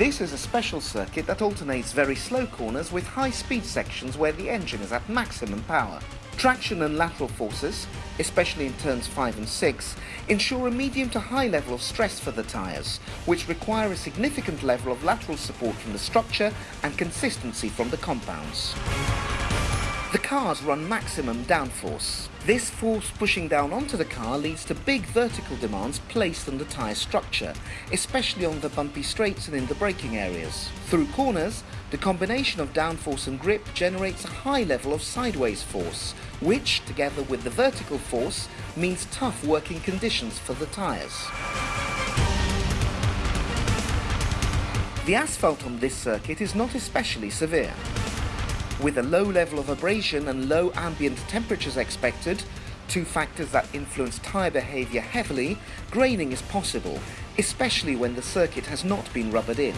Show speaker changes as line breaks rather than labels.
This is a special circuit that alternates very slow corners with high-speed sections where the engine is at maximum power. Traction and lateral forces, especially in turns 5 and 6, ensure a medium to high level of stress for the tyres, which require a significant level of lateral support from the structure and consistency from the compounds. The cars run maximum downforce. This force pushing down onto the car leads to big vertical demands placed on the tyre structure, especially on the bumpy straights and in the braking areas. Through corners, the combination of downforce and grip generates a high level of sideways force, which, together with the vertical force, means tough working conditions for the tyres. The asphalt on this circuit is not especially severe. With a low level of abrasion and low ambient temperatures expected, two factors that influence tyre behaviour heavily, graining is possible, especially when the circuit has not been rubbered in.